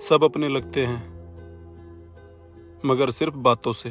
सब अपने लगते हैं मगर सिर्फ़ बातों से।